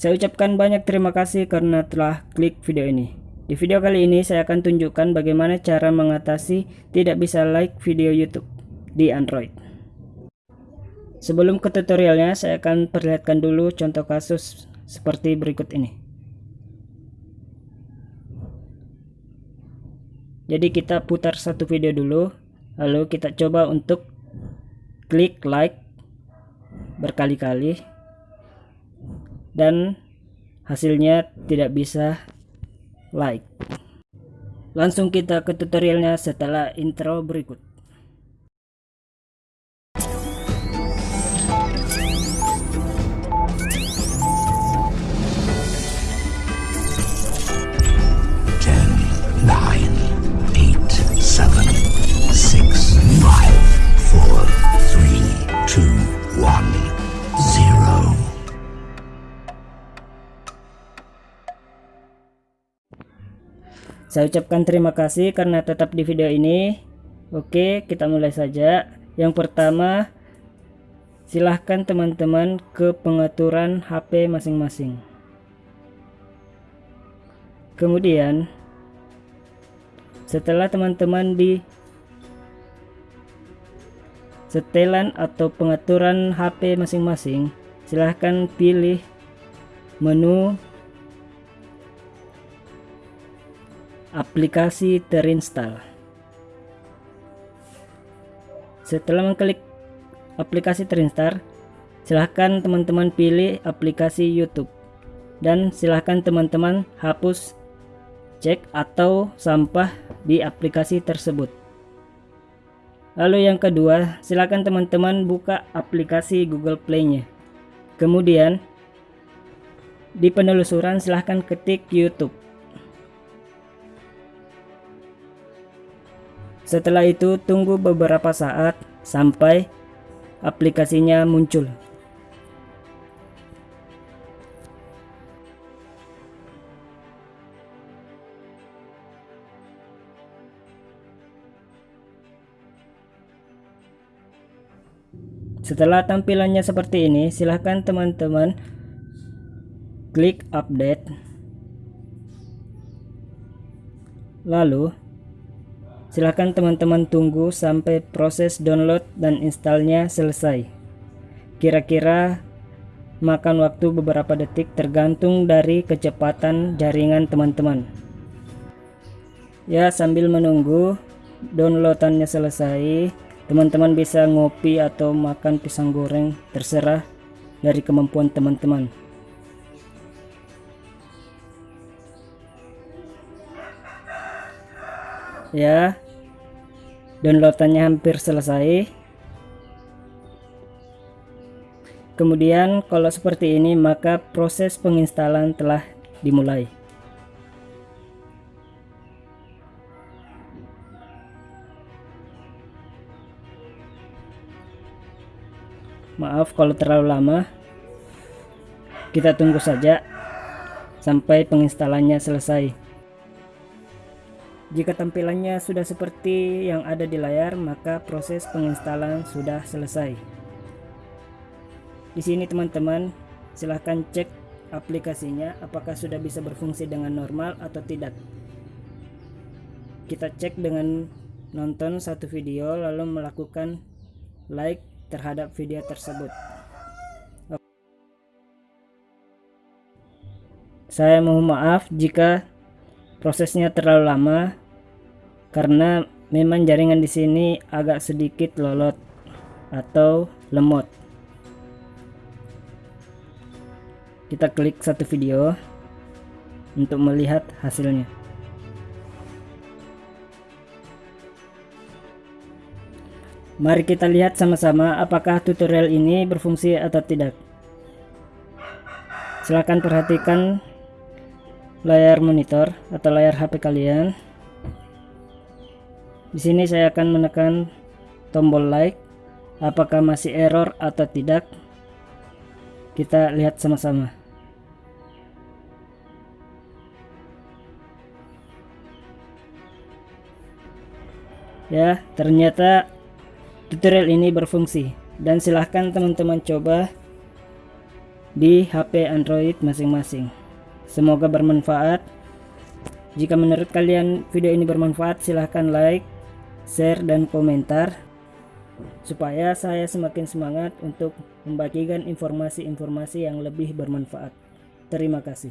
Saya ucapkan banyak terima kasih karena telah klik video ini. Di video kali ini saya akan tunjukkan bagaimana cara mengatasi tidak bisa like video YouTube di Android. Sebelum ke tutorialnya, saya akan perlihatkan dulu contoh kasus seperti berikut ini. Jadi kita putar satu video dulu, lalu kita coba untuk klik like berkali-kali dan hasilnya tidak bisa like. Langsung kita ke tutorialnya setelah intro berikut Saya ucapkan terima kasih karena tetap di video ini. Oke, kita mulai saja. Yang pertama, silahkan teman-teman ke pengaturan HP masing-masing. Kemudian, setelah teman-teman di setelan atau pengaturan HP masing-masing, silahkan pilih menu aplikasi terinstall. Setelah mengklik aplikasi terinstall, silahkan teman-teman pilih aplikasi YouTube dan silahkan teman-teman hapus cek atau sampah di aplikasi tersebut. Lalu yang kedua, silahkan teman-teman buka aplikasi Google Play-nya. Kemudian, di penelusuran silahkan ketik YouTube. Setelah itu tunggu beberapa saat sampai aplikasinya muncul. Setelah tampilannya seperti ini, silahkan teman-teman klik update. Lalu Silahkan teman-teman tunggu sampai proses download dan installnya selesai. Kira-kira makan waktu beberapa detik tergantung dari kecepatan jaringan teman-teman. Ya sambil menunggu downloadannya selesai, teman-teman bisa ngopi atau makan pisang goreng terserah dari kemampuan teman-teman. Ya. Downloadannya hampir selesai. Kemudian kalau seperti ini maka proses penginstalan telah dimulai. Maaf kalau terlalu lama. Kita tunggu saja sampai penginstalannya selesai jika tampilannya sudah seperti yang ada di layar, maka proses penginstalan sudah selesai. Di sini teman-teman, silahkan cek aplikasinya apakah sudah bisa berfungsi dengan normal atau tidak. Kita cek dengan nonton satu video lalu melakukan like terhadap video tersebut. Saya mohon maaf jika prosesnya terlalu lama karena memang jaringan di sini agak sedikit lolot atau lemot. Kita klik satu video untuk melihat hasilnya. Mari kita lihat sama-sama apakah tutorial ini berfungsi atau tidak. Silahkan perhatikan layar monitor atau layar HP kalian di sini saya akan menekan tombol like. Apakah masih error atau tidak? Kita lihat sama-sama. Ya, ternyata tutorial ini berfungsi dan silahkan teman-teman coba di HP Android masing-masing. Semoga bermanfaat. Jika menurut kalian video ini bermanfaat, silahkan like, share, dan komentar supaya saya semakin semangat untuk membagikan informasi-informasi yang lebih bermanfaat. Terima kasih.